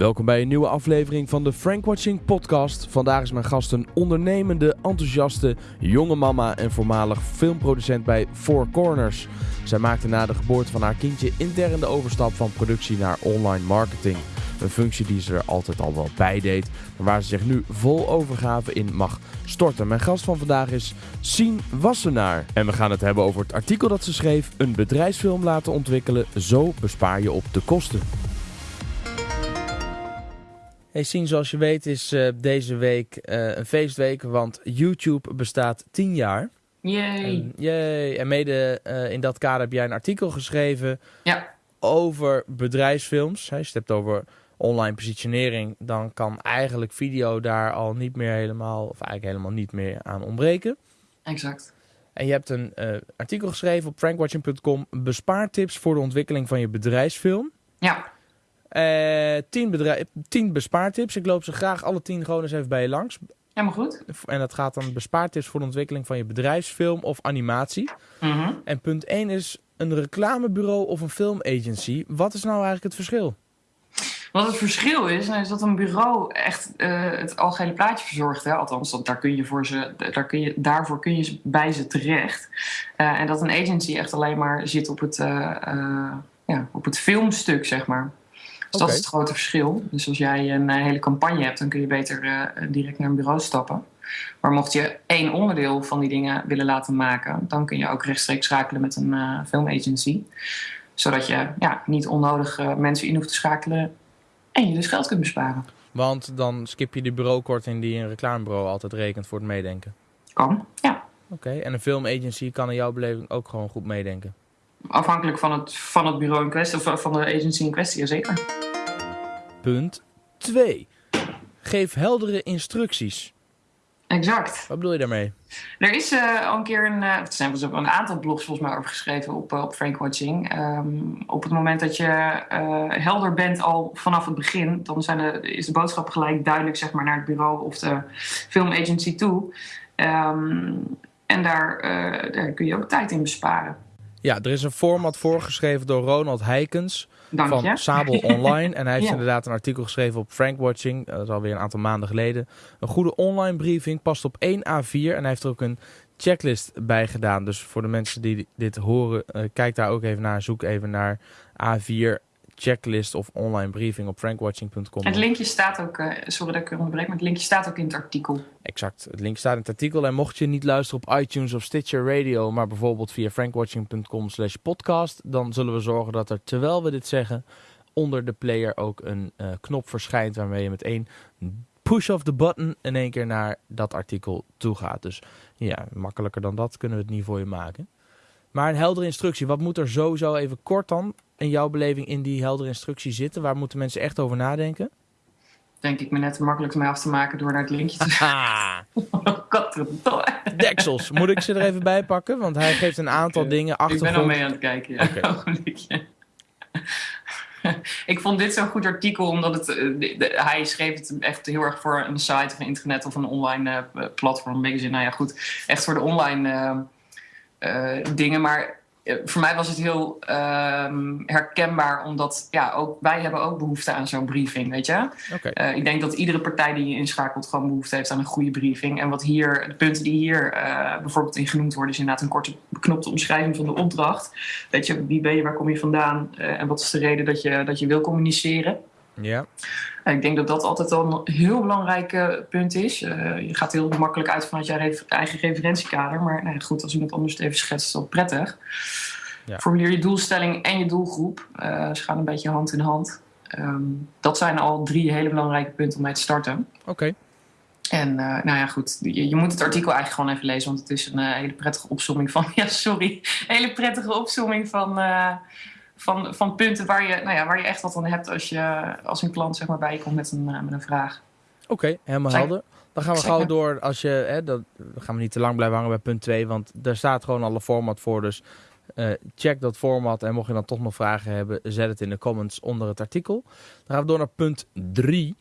Welkom bij een nieuwe aflevering van de Frank Watching podcast. Vandaag is mijn gast een ondernemende, enthousiaste, jonge mama en voormalig filmproducent bij Four Corners. Zij maakte na de geboorte van haar kindje intern de overstap van productie naar online marketing. Een functie die ze er altijd al wel bij deed, maar waar ze zich nu vol overgave in mag storten. Mijn gast van vandaag is Sien Wassenaar. En we gaan het hebben over het artikel dat ze schreef: Een bedrijfsfilm laten ontwikkelen, zo bespaar je op de kosten. Hey Sien, zoals je weet is uh, deze week uh, een feestweek, want YouTube bestaat 10 jaar. Yay! En, yay. en mede uh, in dat kader heb jij een artikel geschreven ja. over bedrijfsfilms. Als je het hebt over online positionering, dan kan eigenlijk video daar al niet meer helemaal, of eigenlijk helemaal niet meer aan ontbreken. Exact. En je hebt een artikel geschreven op frankwatching.com, bespaartips voor de ontwikkeling van je bedrijfsfilm. Ja. Uh, tien, bedrijf, tien bespaartips. Ik loop ze graag alle tien gewoon eens even bij je langs. Helemaal goed. En dat gaat dan bespaartips voor de ontwikkeling van je bedrijfsfilm of animatie. Mm -hmm. En punt 1 is een reclamebureau of een filmagency. Wat is nou eigenlijk het verschil? Wat het verschil is, is dat een bureau echt uh, het algehele plaatje verzorgt. Hè? Althans, dat, daar kun je voor ze, daar kun je, daarvoor kun je bij ze terecht. Uh, en dat een agency echt alleen maar zit op het, ja, op het filmstuk, zeg maar. Dus dat is het grote verschil. Dus als jij een uh, hele campagne hebt, dan kun je beter uh, direct naar een bureau stappen. Maar mocht je één onderdeel van die dingen willen laten maken, dan kun je ook rechtstreeks schakelen met een uh, filmagency. Zodat je ja, niet onnodig mensen in hoeft te schakelen en je dus geld kunt besparen. Want dan skip je de bureaukorting die een reclamebureau altijd rekent voor het meedenken. Kan, ja. Oké, okay. en een filmagency kan in jouw beleving ook gewoon goed meedenken? Afhankelijk van het, van het bureau in kwestie, of van de agency in kwestie, zeker. Punt 2. Geef heldere instructies. Exact. Wat bedoel je daarmee? Er is uh, al een keer een, uh, er zijn wel een aantal blogs volgens mij over geschreven op, uh, op Frank Watching. Um, op het moment dat je helder bent al vanaf het begin, dan zijn de, is de boodschap gelijk duidelijk zeg maar, naar het bureau of de filmagency toe. Um, en daar, daar kun je ook tijd in besparen. Ja, er is een format voorgeschreven door Ronald Heikens Dank van je. Sabel Online. En hij heeft Ja. inderdaad een artikel geschreven op Frank Watching. Dat is alweer een aantal maanden geleden. Een goede online briefing past op 1 A4. En hij heeft er ook een checklist bij gedaan. Dus voor de mensen die dit horen, uh, kijk daar ook even naar. Zoek even naar A4 checklist of online briefing op frankwatching.com. Het linkje staat ook, uh, sorry dat ik onderbreek, maar het linkje staat ook in het artikel. Exact. Het link staat in het artikel. En mocht je niet luisteren op iTunes of Stitcher Radio, maar bijvoorbeeld via frankwatching.com slash podcast, dan zullen we zorgen dat er, terwijl we dit zeggen, onder de player ook een uh, knop verschijnt waarmee je met één push of the button in één keer naar dat artikel toe gaat. Dus ja, makkelijker dan dat kunnen we het niet voor je maken. Maar een heldere instructie. Wat moet er sowieso even kort dan in jouw beleving in die heldere instructie zitten? Waar moeten mensen echt over nadenken? Denk ik me net makkelijk mee af te maken door naar het linkje te Ah, Deksels, moet ik ze er even bij pakken? Want hij geeft een aantal okay. dingen achter. Ik ben al mee aan het kijken, ja. Okay. ik vond dit zo'n goed artikel, omdat het, de, de, hij schreef het echt heel erg voor een site of een internet of een online uh, platform, magazine. Nou ja, goed, echt voor de online uh, uh, dingen. Maar voor mij was het heel um, herkenbaar, omdat ja, ook, wij hebben ook behoefte aan zo'n briefing, weet je. Okay. Uh, ik denk dat iedere partij die je inschakelt gewoon behoefte heeft aan een goede briefing. En wat hier, de punten die hier uh, bijvoorbeeld in genoemd worden, is inderdaad een korte beknopte omschrijving van de opdracht. Weet je, wie ben je, waar kom je vandaan uh, en wat is de reden dat je, dat je wil communiceren. Ja. Ik denk dat dat altijd al een heel belangrijk uh, punt is. Uh, je gaat heel makkelijk uit vanuit je eigen referentiekader. Maar nou, goed, als iemand anders het even schetst, is dat prettig. Ja. Formuleer je doelstelling en je doelgroep. Uh, ze gaan een beetje hand in hand. Um, dat zijn al drie hele belangrijke punten om mee te starten. Oké. Okay. En nou ja, goed. Je, je, moet het artikel eigenlijk gewoon even lezen. Want het is een hele prettige opzomming van... Ja, sorry. Hele prettige opzomming van van, van punten waar je, nou ja, waar je echt wat aan hebt als, je, als een klant zeg maar, bij je komt met een, uh, met een vraag. Oké, okay, helemaal helder. Dan gaan we Zeker. gauw door. Als je, hè, dat, dan gaan we niet te lang blijven hangen bij punt 2, want daar staat gewoon alle format voor. Dus eh, check dat format en mocht je dan toch nog vragen hebben, zet het in de comments onder het artikel. Dan gaan we door naar punt 3.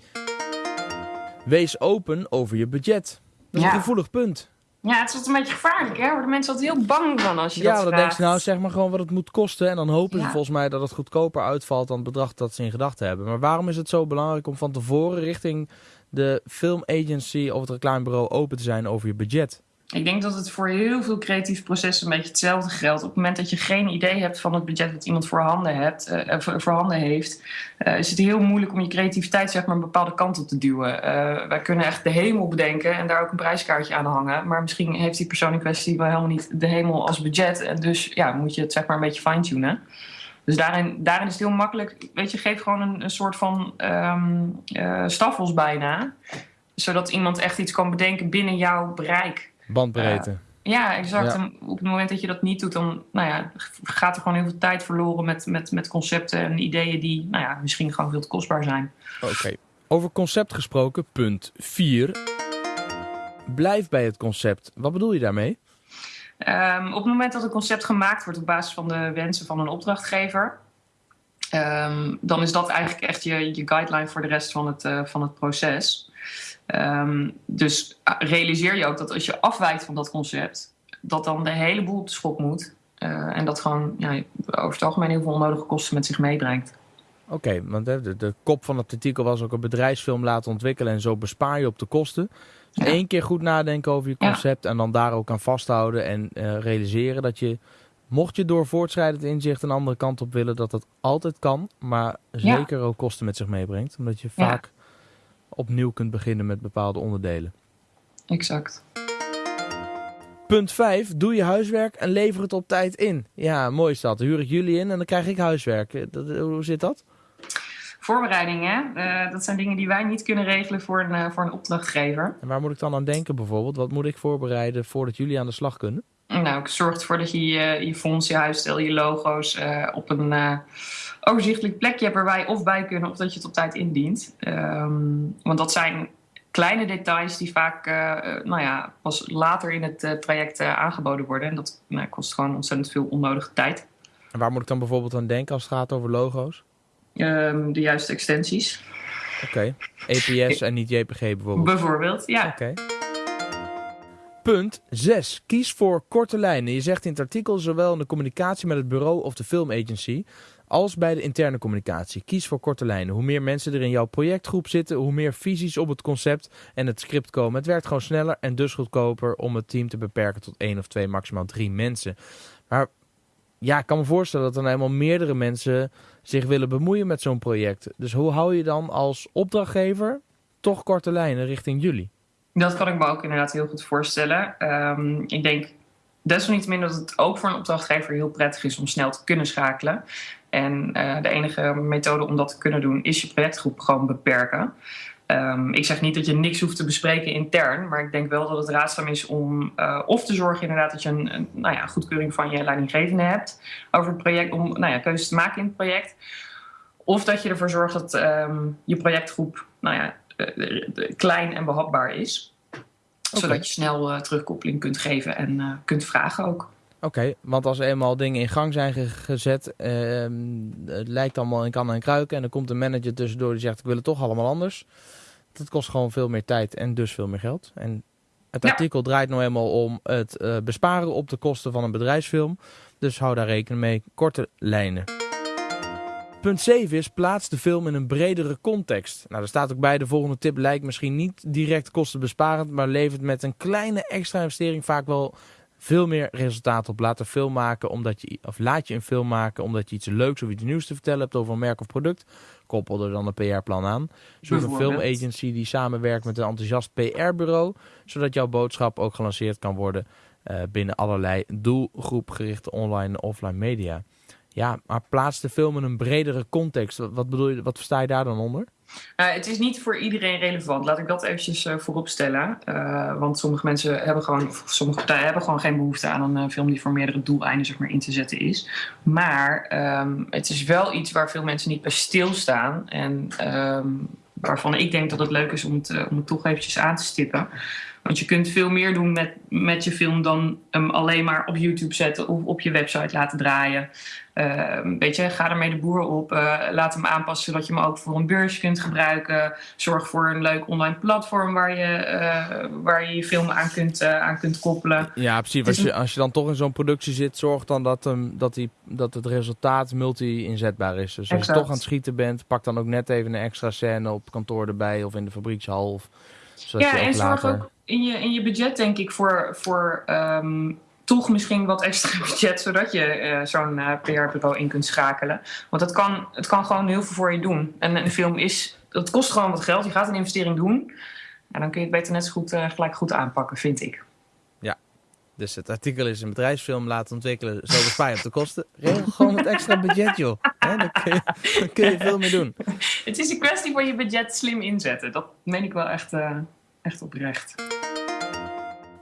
Wees open over je budget. Dat is Ja. een gevoelig punt. Ja, het is altijd een beetje gevaarlijk, hè? Worden mensen altijd heel bang van als je ja, dat dan vraagt. denk je nou, zeg maar gewoon wat het moet kosten. En dan hopen ze Ja. volgens mij dat het goedkoper uitvalt dan het bedrag dat ze in gedachten hebben. Maar waarom is het zo belangrijk om van tevoren richting de filmagency of het reclamebureau open te zijn over je budget? Ik denk dat het voor heel veel creatieve processen een beetje hetzelfde geldt. Op het moment dat je geen idee hebt van het budget dat iemand voorhanden, hebt, eh, voor- voorhanden heeft, eh, is het heel moeilijk om je creativiteit zeg maar, een bepaalde kant op te duwen. Eh, wij kunnen echt de hemel bedenken en daar ook een prijskaartje aan hangen. Maar misschien heeft die persoon in kwestie wel helemaal niet de hemel als budget. En dus ja, moet je het zeg maar een beetje fine-tunen. Dus daarin, daarin is het heel makkelijk. Weet je, geef gewoon een, soort van eh, staffels bijna. Zodat iemand echt iets kan bedenken binnen jouw bereik. Bandbreedte. Ja, exact. Ja. Op het moment dat je dat niet doet, dan nou ja, gaat er gewoon heel veel tijd verloren met, met, met concepten en ideeën die nou ja, misschien gewoon veel te kostbaar zijn. Oké. Over concept gesproken, punt 4. Blijf bij het concept. Wat bedoel je daarmee? Ehm, op het moment dat een concept gemaakt wordt op basis van de wensen van een opdrachtgever, ehm, dan is dat eigenlijk echt je, je guideline voor de rest van het, eh, van het proces. Ehm, dus ah, realiseer je ook dat als je afwijkt van dat concept, dat dan de hele boel op de schop moet. Eh, en dat gewoon ja, over het algemeen heel veel onnodige kosten met zich meebrengt. Oké, want de, de kop van het artikel was ook een bedrijfsfilm laten ontwikkelen en zo bespaar je op de kosten. Dus Ja. één keer goed nadenken over je Ja. concept en dan daar ook aan vasthouden en eh, realiseren dat je, mocht je door voortschrijdend inzicht een andere kant op willen, dat dat altijd kan, maar zeker ook kosten met zich meebrengt. Omdat je vaak opnieuw kunt beginnen met bepaalde onderdelen. Exact. Punt 5. Doe je huiswerk en lever het op tijd in. Ja, mooi is dat. Dan huur ik jullie in en dan krijg ik huiswerk. Eh, Dat, hoe zit dat? Voorbereidingen, eh, dat zijn dingen die wij niet kunnen regelen voor een, eh, voor een opdrachtgever. En waar moet ik dan aan denken bijvoorbeeld? Wat moet ik voorbereiden voordat jullie aan de slag kunnen? Nou, ik zorg ervoor dat je je, je fonds, je huisstijl, je logo's eh, op een eh, overzichtelijk plekje hebt waar wij of bij kunnen of dat je het op tijd indient. Ehm, want dat zijn kleine details die vaak eh, eh, nou ja, pas later in het eh, traject aangeboden worden. En dat nou, kost gewoon ontzettend veel onnodige tijd. En waar moet ik dan bijvoorbeeld aan denken als het gaat over logo's? Ehm, de juiste extensies, Oké. EPS en niet JPG bijvoorbeeld. bijvoorbeeld. Ja, Oké. Punt 6. Kies voor korte lijnen. Je zegt in het artikel zowel in de communicatie met het bureau of de filmagency als bij de interne communicatie. Kies voor korte lijnen. Hoe meer mensen er in jouw projectgroep zitten, hoe meer visies op het concept en het script komen. Het werkt gewoon sneller en dus goedkoper om het team te beperken tot één of twee, maximaal drie mensen. Maar ja, ik kan me voorstellen dat er nou eenmaal meerdere mensen zich willen bemoeien met zo'n project. Dus hoe hou je dan als opdrachtgever toch korte lijnen richting jullie? Dat kan ik me ook inderdaad heel goed voorstellen. Ehm, ik denk desalniettemin dat het ook voor een opdrachtgever heel prettig is om snel te kunnen schakelen. En eh, de enige methode om dat te kunnen doen is je projectgroep gewoon beperken. Ehm, ik zeg niet dat je niks hoeft te bespreken intern, maar ik denk wel dat het raadzaam is om eh, of te zorgen inderdaad dat je een, een nou ja, goedkeuring van je leidinggevende hebt over het project, om nou ja, keuzes te maken in het project. Of dat je ervoor zorgt dat ehm, je projectgroep nou ja, eh, klein en behapbaar is. Zodat je snel terugkoppeling kunt geven en kunt vragen ook. Oké, want als er eenmaal dingen in gang zijn ge- gezet, ehm, het lijkt allemaal in kan en kruiken en er komt een manager tussendoor die zegt ik wil het toch allemaal anders. Dat kost gewoon veel meer tijd en dus veel meer geld. En het Ja. artikel draait nou eenmaal om het eh, besparen op de kosten van een bedrijfsfilm. Dus hou daar rekening mee. Korte lijnen. Punt 7 is plaats de film in een bredere context. Nou, er staat ook bij de volgende tip lijkt misschien niet direct kostenbesparend, maar levert met een kleine extra investering vaak wel veel meer resultaat op. Laat een film maken omdat je, of laat je een film maken omdat je iets leuks of iets nieuws te vertellen hebt over een merk of product. Koppel er dan een PR-plan aan. Zoek een filmagency die samenwerkt met een enthousiast PR-bureau, zodat jouw boodschap ook gelanceerd kan worden eh, binnen allerlei doelgroepgerichte online en offline media. Ja, maar plaats de film in een bredere context. Wat, wat bedoel je, wat versta je daar dan onder? Nou, het is niet voor iedereen relevant. Laat ik dat eventjes eh, voorop stellen. Eh, want sommige mensen hebben gewoon, sommige partijen hebben gewoon geen behoefte aan een eh, film die voor meerdere doeleinden zeg maar, in te zetten is. Maar ehm, het is wel iets waar veel mensen niet bij stilstaan. En ehm, waarvan ik denk dat het leuk is om het, eh, om het toch eventjes aan te stippen. Want je kunt veel meer doen met, met je film dan hem alleen maar op YouTube zetten of op je website laten draaien. Uh, weet je, ga ermee de boer op. Uh, laat hem aanpassen zodat je hem ook voor een beurs kunt gebruiken. Zorg voor een leuk online platform waar je uh, waar je, je film aan kunt, aan kunt koppelen. Ja, precies. Als je, als je dan toch in zo'n productie zit, zorg dan dat, um, dat, die, dat het resultaat multi-inzetbaar is. Dus als exact. je toch aan het schieten bent, pak dan ook net even een extra scène op kantoor erbij of in de fabriekshal. Of, ja, en zorg ook in je, in je budget, denk ik, voor. voor um, toch misschien wat extra budget, zodat je uh, zo'n uh, PR-bureau in kunt schakelen. Want het kan, het kan gewoon heel veel voor je doen. En een film is, dat kost gewoon wat geld. Je gaat een investering doen. En dan kun je het beter net zo goed, uh, gelijk goed aanpakken, vind ik. Ja, dus het artikel is een bedrijfsfilm laten ontwikkelen, zo bespaar je op de kosten. Regel gewoon het extra budget, joh. He, dan, kun je, dan kun je veel meer doen. Het is een kwestie van je budget slim inzetten. Dat meen ik wel echt, echt oprecht.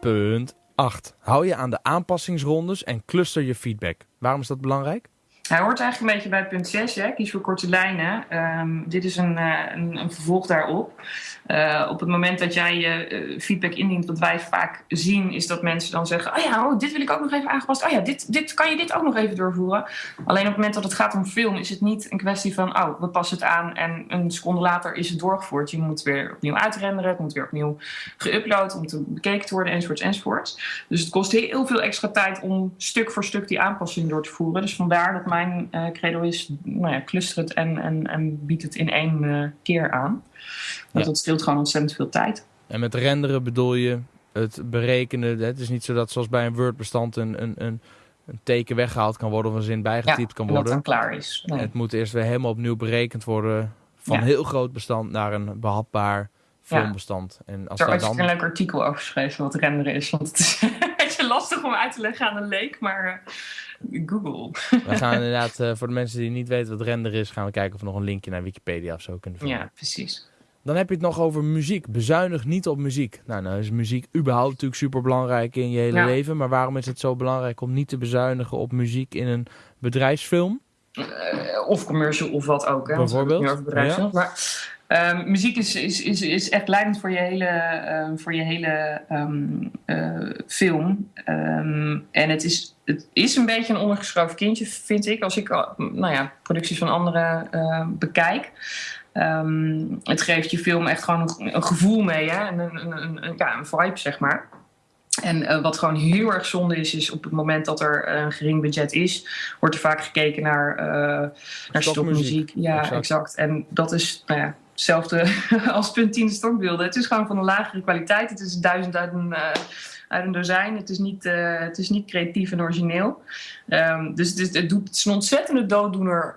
Punt 8. Hou je aan de aanpassingsrondes en cluster je feedback. Waarom is dat belangrijk? Hij hoort eigenlijk een beetje bij punt 6, hè? kies voor korte lijnen. Um, dit is een, uh, een, een, vervolg daarop. Uh, op het moment dat jij je uh, feedback indient, wat wij vaak zien, is dat mensen dan zeggen: Oh ja, oh, dit wil ik ook nog even aangepast. Oh ja, dit, dit, kan je dit ook nog even doorvoeren? Alleen op het moment dat het gaat om film, is het niet een kwestie van: Oh, we passen het aan en een seconde later is het doorgevoerd. Je moet weer opnieuw uitrenderen, het moet weer opnieuw geüpload, om te bekeken te worden, enzovoorts, enzovoorts. Dus het kost heel veel extra tijd om stuk voor stuk die aanpassing door te voeren. Dus vandaar dat mijn uh, credo is: nou ja, cluster het en, en, en bied het in één uh, keer aan. Want ja. dat scheelt gewoon ontzettend veel tijd. En met renderen bedoel je het berekenen. Het is niet zo dat zoals bij een Word-bestand een, een, een, een, teken weggehaald kan worden of een zin bijgetypt ja, kan worden. dat dan klaar is. Nee. Het moet eerst weer helemaal opnieuw berekend worden. Van een heel groot bestand naar een behapbaar filmbestand. Ja. En als daar dan... een leuk artikel over geschreven wat renderen is. Want het is een beetje lastig om uit te leggen aan een leek, maar uh, Google. We gaan inderdaad, uh, voor de mensen die niet weten wat render is, gaan we kijken of we nog een linkje naar Wikipedia of zo kunnen vinden. Ja, precies. Dan heb je het nog over muziek. Bezuinig niet op muziek. Nou, nou is muziek überhaupt natuurlijk super belangrijk in je hele ja. leven. Maar waarom is het zo belangrijk om niet te bezuinigen op muziek in een bedrijfsfilm? Uh, of commercial of wat ook. Hè? Bijvoorbeeld. Ja. Maar um, muziek is, is, is, is echt leidend voor je hele, um, voor je hele um, uh, film. en het is, het is een beetje een ondergeschoven kindje, vind ik. Als ik nou ja, producties van anderen uh, bekijk. Het geeft je film echt gewoon een, een gevoel mee, hè? Een, een, ja, een vibe, zeg maar. En uh, wat gewoon heel erg zonde is, is op het moment dat er een gering budget is, wordt er vaak gekeken naar, uh, naar stokmuziek. Ja, exact. exact. En dat is nou ja, hetzelfde als punt 10 stokbeelden. Het is gewoon van een lagere kwaliteit. Het is duizend uit een, uit een dozijn. Het is niet, het is niet creatief en origineel. Um, dus het is, het, doet, het is een ontzettende dooddoener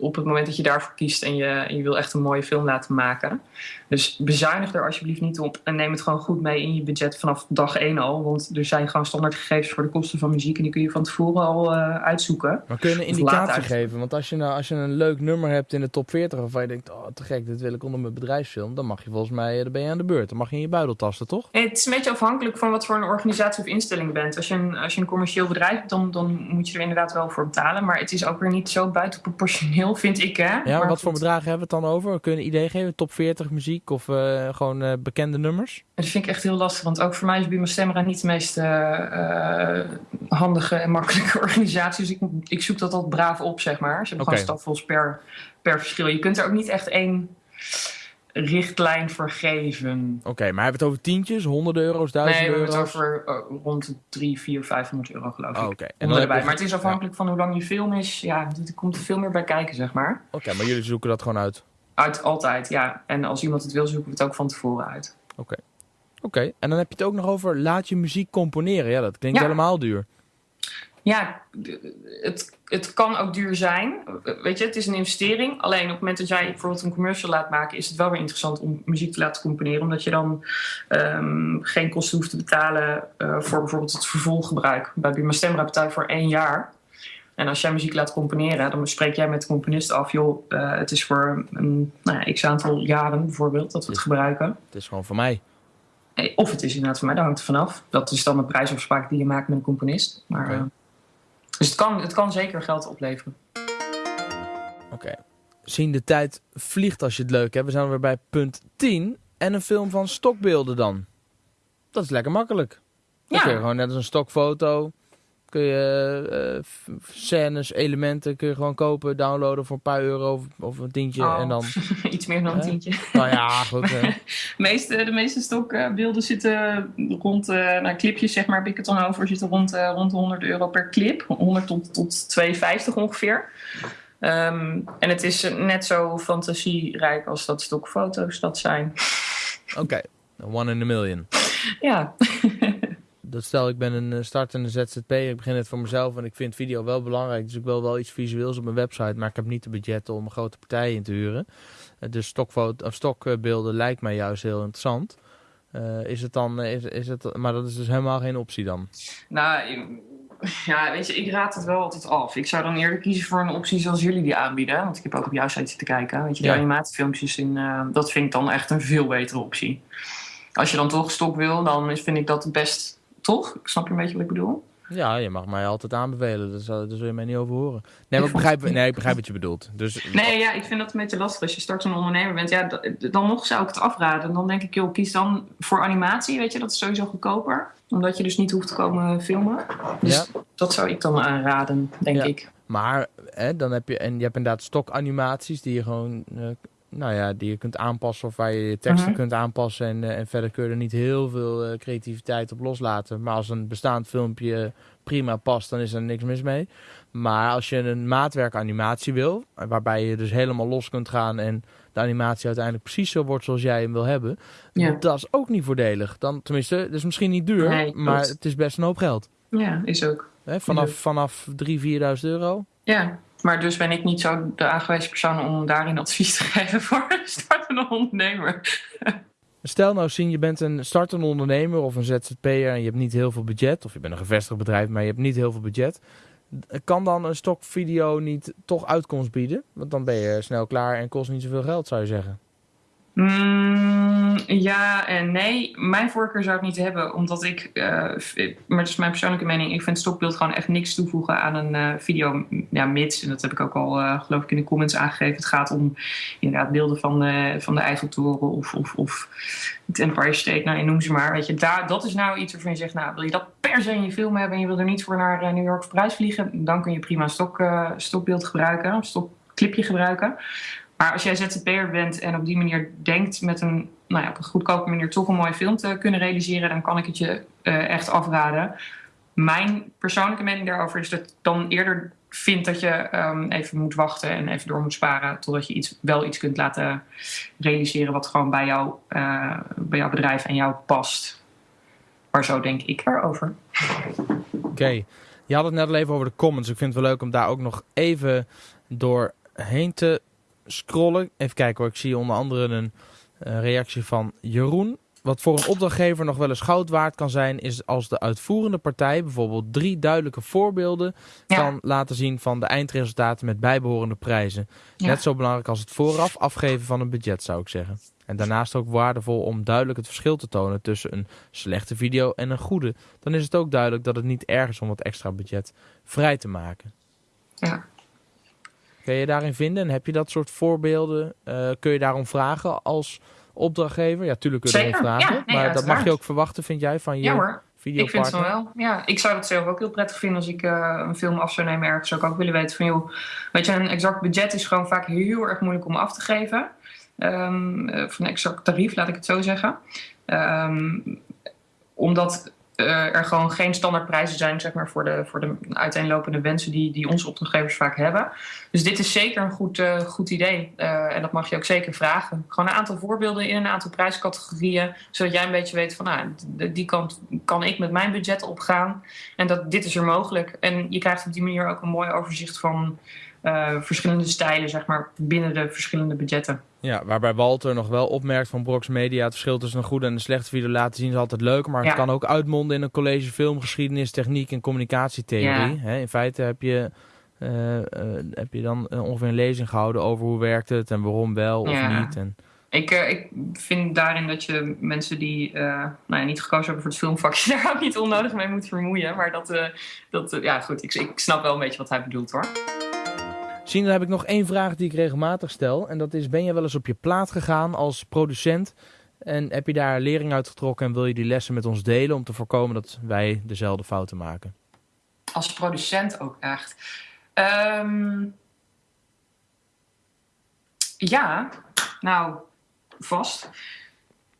op het moment dat je daarvoor kiest en je, en je wil echt een mooie film laten maken. Dus bezuinig er alsjeblieft niet op en neem het gewoon goed mee in je budget vanaf dag 1 al. Want er zijn gewoon standaard gegevens voor de kosten van muziek en die kun je van tevoren al uh, uitzoeken. Maar kun je een indicatie geven? Want als je, nou, als je een leuk nummer hebt in de top 40 waarvan je denkt, oh te gek, dit wil ik onder mijn bedrijfsfilm. Dan mag je volgens mij, eh, dan ben je aan de beurt. Dan mag je in je buidel tasten, toch? Het is een beetje afhankelijk van wat voor een organisatie of instelling bent. Als je een, als je een commercieel bedrijf hebt, dan, dan moet je er inderdaad wel voor betalen. Maar het is ook weer niet zo buitenproportioneel, vind ik. Hè? Ja, maar wat voor bedragen hebben we het dan over? Kun je een idee geven? Top 40 muziek of uh, gewoon uh, bekende nummers? Dat vind ik echt heel lastig, want ook voor mij is Bima Stemra niet de meest uh, handige en makkelijke organisatie. Dus ik, ik zoek dat altijd braaf op, zeg maar. Ze hebben okay. gewoon stapvols per, per verschil. Je kunt er ook niet echt één richtlijn voor geven. Oké, okay, maar hebben we het over tientjes, honderden euro's, duizenden euro's? Nee, we hebben het over uh, rond de 3, 4, 500 euro geloof ik. Oh, Oké. Okay. Maar het is afhankelijk ja. van hoe lang je film is. Ja, er komt er veel meer bij kijken, zeg maar. Oké, okay, maar jullie zoeken dat gewoon uit? Uit, altijd, ja. En als iemand het wil, zoeken we het ook van tevoren uit. Oké. Oké, en dan heb je het ook nog over laat je muziek componeren. Ja, dat klinkt ja. helemaal duur. Ja, het, het kan ook duur zijn. Weet je, het is een investering. Alleen op het moment dat jij bijvoorbeeld een commercial laat maken, is het wel weer interessant om muziek te laten componeren. Omdat je dan um, geen kosten hoeft te betalen uh, voor bijvoorbeeld het vervolggebruik. Bij Buma Stemra betaal je voor één jaar. En als jij muziek laat componeren, dan spreek jij met de componist af, joh, uh, het is voor een nou ja, x aantal jaren bijvoorbeeld dat we het gebruiken. Het is gewoon voor mij. Of het is inderdaad voor mij, daar hangt het vanaf. Dat is dan een prijsafspraak die je maakt met een componist. Maar, okay. Dus het kan, het kan zeker geld opleveren. Oké. Okay. Zien de tijd vliegt als je het leuk hebt. We zijn weer bij punt 10. En een film van stokbeelden dan? Dat is lekker makkelijk. Dan Ja. gewoon net als een stokfoto. Kun je eh, scènes, elementen kun je gewoon kopen, downloaden voor een paar euro of, of een tientje. Oh. En dan, Iets meer dan een tientje. nou ja, goed. De meeste, de meeste stokbeelden zitten rond, nou, clipjes zeg maar, heb ik het dan over, zitten rond, eh, rond de 100 euro per clip. 100 tot, tot 250 ongeveer. Ehm, en het is net zo fantasierijk als dat stokfoto's dat zijn. Oké, one in a million. Ja, Dat stel, ik ben een eh, startende ZZP'er, ik begin het voor mezelf en ik vind video wel belangrijk. Dus ik wil wel iets visueels op mijn website, maar ik heb niet de budgetten om een grote partij in te huren. Eh, dus stokfoto, of stokbeelden lijkt mij juist heel interessant. Eh, is het dan, is, is het, maar dat is dus helemaal geen optie dan. nou, ja, weet je, ik raad het wel altijd af. Ik zou dan eerder kiezen voor een optie zoals jullie die aanbieden. Want ik heb ook op jouw site zitten kijken. Weet je, die Ja. animatiefilmpjes, in, dat vind ik dan echt een veel betere optie. Als je dan toch stok wil, dan vind ik dat best toch? Snap je een beetje wat ik bedoel? Ja, je mag mij altijd aanbevelen, dus, daar zul je mij niet over horen. Nee, maar ik begrijp, nee, ik begrijp wat je bedoelt. Dus, Nee, ja, ik vind dat een beetje lastig. Als je straks een ondernemer bent, ja, dan nog zou ik het afraden. Dan denk ik, joh, kies dan voor animatie, weet je, dat is sowieso goedkoper. Omdat je dus niet hoeft te komen filmen. Dus Ja. dat zou ik dan aanraden, denk Ja. ik. Maar hè, dan heb je, en je hebt inderdaad stokanimaties die je gewoon, eh, nou ja, die je kunt aanpassen of waar je je teksten Mhm. kunt aanpassen. En, eh, en verder kun je er niet heel veel eh, creativiteit op loslaten. Maar als een bestaand filmpje prima past, dan is er niks mis mee. Maar als je een maatwerkanimatie wil, eh, waarbij je dus helemaal los kunt gaan en de animatie uiteindelijk precies zo wordt zoals jij hem wil hebben, Ja. dat is ook niet voordelig. Dan, tenminste, het is misschien niet duur, Nee, maar het is best een hoop geld. Ja, is ook. Hè, vanaf, vanaf 3.000, 4.000 euro. Ja, maar dus ben ik niet zo de aangewezen persoon om daarin advies te geven voor een startende ondernemer. Stel nou zien, je bent een startende ondernemer of een ZZP'er en je hebt niet heel veel budget. Of je bent een gevestigd bedrijf, maar je hebt niet heel veel budget. Kan dan een stokvideo niet toch uitkomst bieden? Want dan ben je snel klaar en kost niet zoveel geld, zou je zeggen. Mm, ja en nee. Mijn voorkeur zou ik niet hebben, omdat ik, v- maar dat is mijn persoonlijke mening, ik vind stokbeeld gewoon echt niks toevoegen aan een eh, video. Ja, mits, en dat heb ik ook al eh, geloof ik in de comments aangegeven, het gaat om inderdaad beelden van de, van de Eiffeltoren of, of, of het Empire State, nou, noem ze maar. Weet je, daar, dat is nou iets waarvan je zegt, nou, wil je dat per se in je film hebben en je wil er niet voor naar New York of Parijs vliegen, dan kun je prima stok, stokbeeld gebruiken, een stokclipje gebruiken. Maar als jij ZZP'er bent en op die manier denkt met een, nou ja, op een goedkope manier toch een mooie film te kunnen realiseren, dan kan ik het je eh, echt afraden. Mijn persoonlijke mening daarover is dat dan eerder vind dat je ehm, even moet wachten en even door moet sparen totdat je iets, wel iets kunt laten realiseren wat gewoon bij, jou, eh, bij jouw bedrijf en jou past. Maar zo denk ik erover. Oké, je had het net al even over de comments. Ik vind het wel leuk om daar ook nog even doorheen te scrollen. Even kijken hoor, ik zie onder andere een eh, reactie van Jeroen. Wat voor een opdrachtgever nog wel eens goud waard kan zijn, is als de uitvoerende partij bijvoorbeeld drie duidelijke voorbeelden Ja. kan laten zien van de eindresultaten met bijbehorende prijzen. Ja. Net zo belangrijk als het vooraf afgeven van een budget, zou ik zeggen. En daarnaast ook waardevol om duidelijk het verschil te tonen tussen een slechte video en een goede. Dan is het ook duidelijk dat het niet erg is om wat extra budget vrij te maken. Ja. Kun je daarin vinden en heb je dat soort voorbeelden? Eh, kun je daarom vragen als opdrachtgever? Ja, tuurlijk kun je Zeker, vragen. ja, nee, maar dat mag je ook verwachten, vind jij, van je Ja hoor, Ik vind het van wel. Ja, ik zou dat zelf ook heel prettig vinden als ik eh, een film af zou nemen ergens. Zou ik ook willen weten van, joh, weet je, een exact budget is gewoon vaak heel erg moeilijk om af te geven. Eh, van een exact tarief, laat ik het zo zeggen. Ehm, omdat eh, er gewoon geen standaardprijzen zijn zeg maar, voor, de, voor de uiteenlopende wensen die, die onze opdrachtgevers vaak hebben. Dus dit is zeker een goed, eh, goed idee. Eh, en dat mag je ook zeker vragen. Gewoon een aantal voorbeelden in een aantal prijscategorieën. Zodat jij een beetje weet van nou, die kant kan ik met mijn budget opgaan. En dat dit is er mogelijk. En je krijgt op die manier ook een mooi overzicht van eh, verschillende stijlen, zeg maar, binnen de verschillende budgetten. Ja, waarbij Walter nog wel opmerkt van Brox Media... het verschil tussen een goede en een slechte video laten zien is altijd leuk... maar het Ja. kan ook uitmonden in een college filmgeschiedenis, techniek en communicatietheorie. In feite heb je, eh, eh, heb je dan ongeveer een lezing gehouden over hoe werkt het... en waarom wel of Ja. niet. En, Ik, ik vind daarin dat je mensen die nou ja, niet gekozen hebben voor het filmvakje, daar ook niet onnodig mee moet vermoeien. Maar dat, eh, dat ja goed, ik, ik snap wel een beetje wat hij bedoelt hoor. Zien, dan heb ik nog één vraag die ik regelmatig stel. En dat is, ben je wel eens op je plaat gegaan als producent... En heb je daar lering uit getrokken en wil je die lessen met ons delen om te voorkomen dat wij dezelfde fouten maken? Als producent ook echt. Ehm, ja, nou, vast.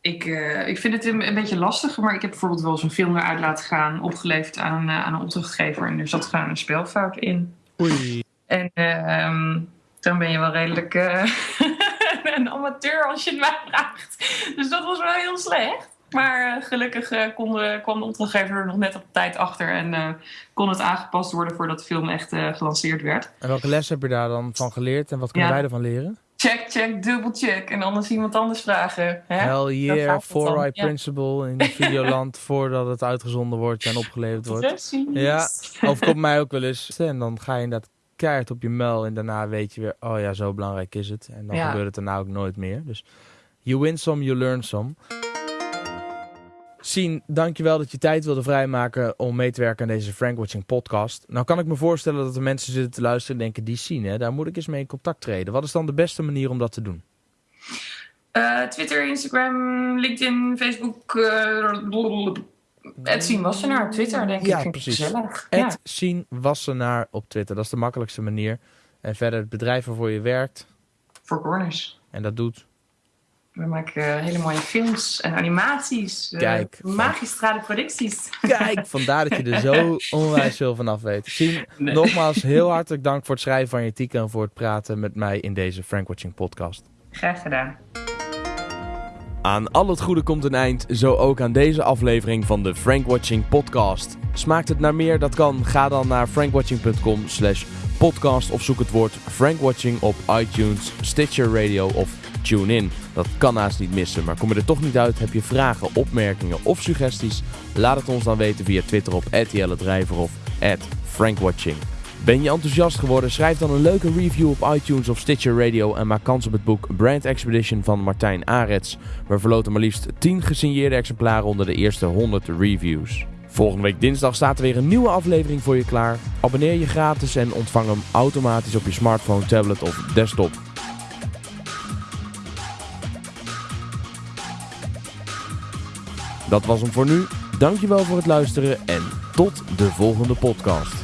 Ik, uh, ik vind het een, een, beetje lastig, maar ik heb bijvoorbeeld wel eens een film eruit laten gaan, opgeleverd aan, uh, aan een opdrachtgever. En er zat gewoon een spelfout in. Oei. En uh, dan ben je wel redelijk uh, een amateur als je het mij vraagt. Dus dat was wel heel slecht. Maar uh, gelukkig uh, kon kwam de opdrachtgever er nog net op tijd achter en kon het aangepast worden voordat de film echt gelanceerd werd. En welke les heb je daar dan van geleerd en wat kunnen ja. wij ervan leren? Check, check, dubbel check. En anders iemand anders vragen. Hè? Hell yeah, four eye ja. principle in Videoland voordat het uitgezonden wordt en opgeleverd wordt. Precies. Ja, overkomt mij ook wel eens. En dan ga je inderdaad keihard op je mail en daarna weet je weer, oh ja, zo belangrijk is het. En dan ja. gebeurt het daarna ook nooit meer. Dus you win some, you learn some. Sien, dankjewel dat je tijd wilde vrijmaken om mee te werken aan deze Frankwatching podcast. Nou kan ik me voorstellen dat er mensen zitten te luisteren en denken, die Sien, hè, daar moet ik eens mee in contact treden. Wat is dan de beste manier om dat te doen? Uh, Twitter, Instagram, LinkedIn, Facebook. Uh, Ed Sien Wassenaar op Twitter, denk ja, ik. Vind precies. Gezellig. Ja. Sien Wassenaar op Twitter, dat is de makkelijkste manier. En verder het bedrijf waarvoor je werkt. Voor Corners. En dat doet. We maken uh, hele mooie films en animaties. Uh, Kijk. Magistrale producties. Kijk, vandaar dat je er zo onwijs veel van af weet. Sien, nee. nogmaals heel hartelijk dank voor het schrijven van je artikel en voor het praten met mij in deze Frankwatching podcast. Graag gedaan. Aan al het goede komt een eind, zo ook aan deze aflevering van de Frankwatching podcast. Smaakt het naar meer? Dat kan. Ga dan naar frankwatching.com slash podcast of zoek het woord Frankwatching op iTunes, Stitcher Radio of TuneIn. Dat kan haast niet missen, maar kom je er toch niet uit, heb je vragen, opmerkingen of suggesties? Laat het ons dan weten via Twitter op @jelle of @frankwatching. Ben je enthousiast geworden? Schrijf dan een leuke review op iTunes of Stitcher Radio en maak kans op het boek Brand Expedition van Martijn Arets. We verloten maar liefst 10 gesigneerde exemplaren onder de eerste 100 reviews. Volgende week dinsdag staat er weer een nieuwe aflevering voor je klaar. Abonneer je gratis en ontvang hem automatisch op je smartphone, tablet of desktop. Dat was hem voor nu. Dankjewel voor het luisteren en tot de volgende podcast.